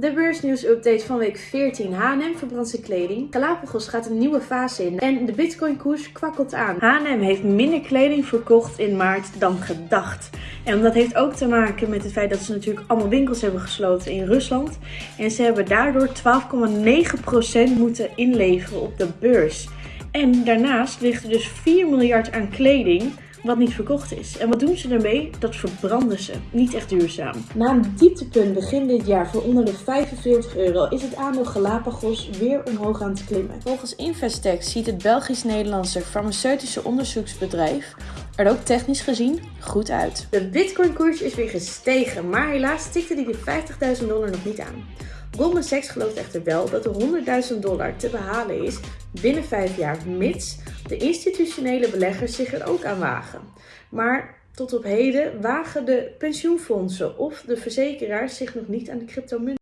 De beursnieuws-update van week 14. H&M verbrandt zijn kleding. Galapagos gaat een nieuwe fase in. En de bitcoin-koers kwakkelt aan. H&M heeft minder kleding verkocht in maart dan gedacht. En dat heeft ook te maken met het feit dat ze natuurlijk allemaal winkels hebben gesloten in Rusland. En ze hebben daardoor 12,9% moeten inleveren op de beurs. En daarnaast ligt er dus 4 miljard aan kleding wat niet verkocht is. En wat doen ze ermee? Dat verbranden ze. Niet echt duurzaam. Na een dieptepunt begin dit jaar voor onder de 45 euro is het aandeel Galapagos weer omhoog aan het klimmen. Volgens Investec ziet het Belgisch-Nederlandse farmaceutische onderzoeksbedrijf er ook technisch gezien goed uit. De bitcoin koers is weer gestegen, maar helaas tikte die de 50.000 dollar nog niet aan. Goldman Sachs gelooft echter wel dat de 100.000 dollar te behalen is binnen 5 jaar, mits de institutionele beleggers zich er ook aan wagen. Maar tot op heden wagen de pensioenfondsen of de verzekeraars zich nog niet aan de cryptomunt.